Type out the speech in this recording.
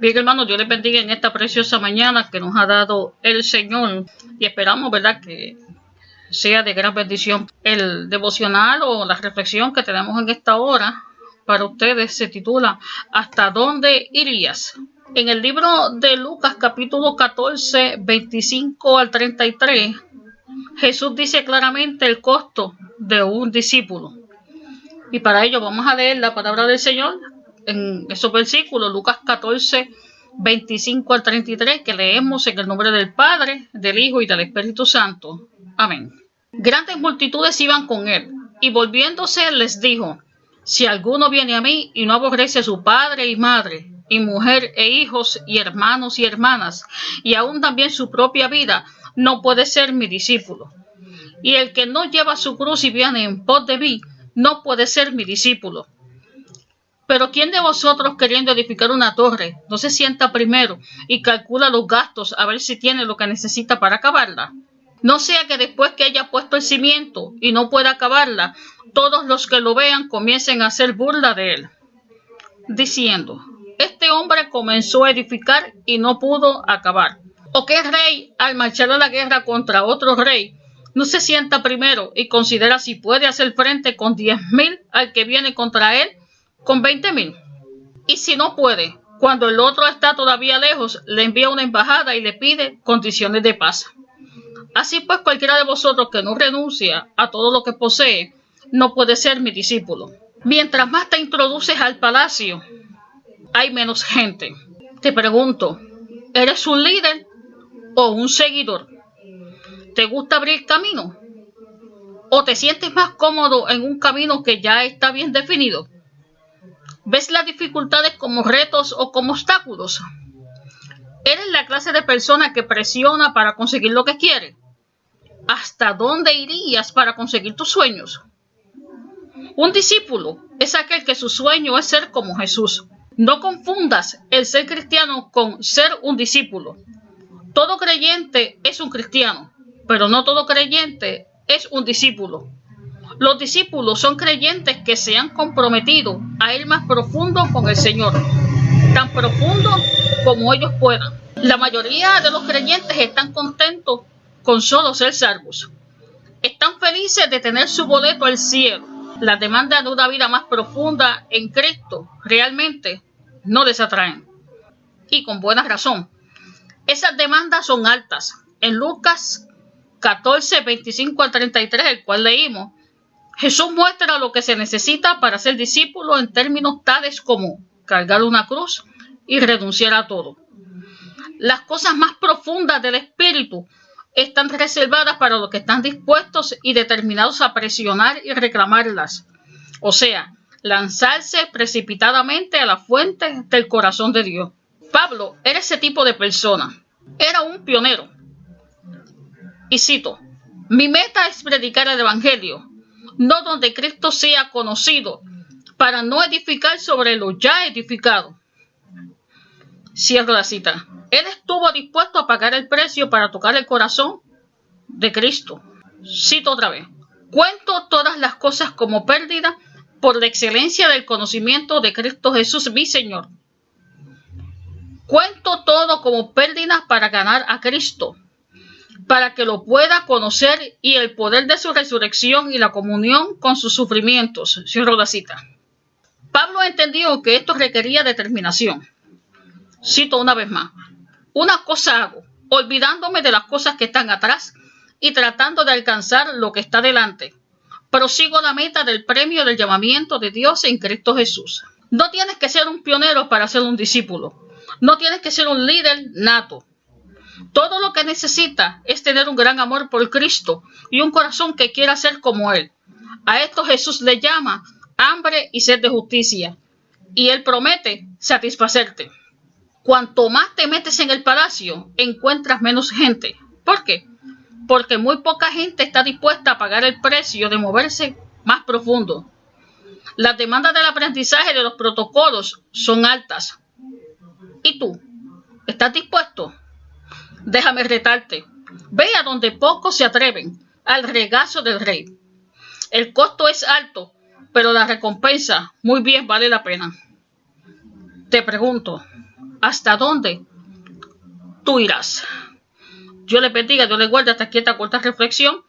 Bien, hermanos, Dios les bendiga en esta preciosa mañana que nos ha dado el Señor y esperamos, ¿verdad?, que sea de gran bendición. El devocional o la reflexión que tenemos en esta hora para ustedes se titula ¿Hasta dónde irías? En el libro de Lucas capítulo 14, 25 al 33, Jesús dice claramente el costo de un discípulo. Y para ello vamos a leer la palabra del Señor en esos versículos, Lucas 14, 25 al 33, que leemos en el nombre del Padre, del Hijo y del Espíritu Santo. Amén. Grandes multitudes iban con él, y volviéndose les dijo, si alguno viene a mí y no aborrece a su padre y madre, y mujer e hijos y hermanos y hermanas, y aún también su propia vida, no puede ser mi discípulo. Y el que no lleva su cruz y viene en pos de mí, no puede ser mi discípulo. Pero ¿quién de vosotros queriendo edificar una torre no se sienta primero y calcula los gastos a ver si tiene lo que necesita para acabarla? No sea que después que haya puesto el cimiento y no pueda acabarla, todos los que lo vean comiencen a hacer burla de él, diciendo, este hombre comenzó a edificar y no pudo acabar. ¿O qué rey, al marchar a la guerra contra otro rey, no se sienta primero y considera si puede hacer frente con diez mil al que viene contra él con 20 mil. Y si no puede, cuando el otro está todavía lejos, le envía una embajada y le pide condiciones de paz. Así pues, cualquiera de vosotros que no renuncia a todo lo que posee, no puede ser mi discípulo. Mientras más te introduces al palacio, hay menos gente. Te pregunto, ¿eres un líder o un seguidor? ¿Te gusta abrir camino? ¿O te sientes más cómodo en un camino que ya está bien definido? ¿Ves las dificultades como retos o como obstáculos? ¿Eres la clase de persona que presiona para conseguir lo que quiere? ¿Hasta dónde irías para conseguir tus sueños? Un discípulo es aquel que su sueño es ser como Jesús. No confundas el ser cristiano con ser un discípulo. Todo creyente es un cristiano, pero no todo creyente es un discípulo. Los discípulos son creyentes que se han comprometido a ir más profundo con el Señor, tan profundo como ellos puedan. La mayoría de los creyentes están contentos con solo ser salvos. Están felices de tener su boleto al cielo. La demanda de una vida más profunda en Cristo realmente no les atraen. Y con buena razón. Esas demandas son altas. En Lucas 14, 25 al 33, el cual leímos, Jesús muestra lo que se necesita para ser discípulo en términos tales como cargar una cruz y renunciar a todo. Las cosas más profundas del espíritu están reservadas para los que están dispuestos y determinados a presionar y reclamarlas. O sea, lanzarse precipitadamente a la fuente del corazón de Dios. Pablo era ese tipo de persona. Era un pionero. Y cito, mi meta es predicar el Evangelio no donde Cristo sea conocido, para no edificar sobre lo ya edificado. Cierro la cita. Él estuvo dispuesto a pagar el precio para tocar el corazón de Cristo. Cito otra vez. Cuento todas las cosas como pérdida por la excelencia del conocimiento de Cristo Jesús, mi Señor. Cuento todo como pérdida para ganar a Cristo para que lo pueda conocer y el poder de su resurrección y la comunión con sus sufrimientos. Cierro la cita. Pablo entendió que esto requería determinación. Cito una vez más. Una cosa hago, olvidándome de las cosas que están atrás y tratando de alcanzar lo que está delante. Prosigo la meta del premio del llamamiento de Dios en Cristo Jesús. No tienes que ser un pionero para ser un discípulo. No tienes que ser un líder nato. Todo lo que necesita es tener un gran amor por Cristo y un corazón que quiera ser como Él. A esto Jesús le llama hambre y sed de justicia. Y Él promete satisfacerte. Cuanto más te metes en el palacio, encuentras menos gente. ¿Por qué? Porque muy poca gente está dispuesta a pagar el precio de moverse más profundo. Las demandas del aprendizaje de los protocolos son altas. ¿Y tú? ¿Estás dispuesto? Déjame retarte. Ve a donde pocos se atreven, al regazo del rey. El costo es alto, pero la recompensa muy bien vale la pena. Te pregunto, hasta dónde tú irás. Yo le bendiga, Dios le guarde hasta aquí esta corta reflexión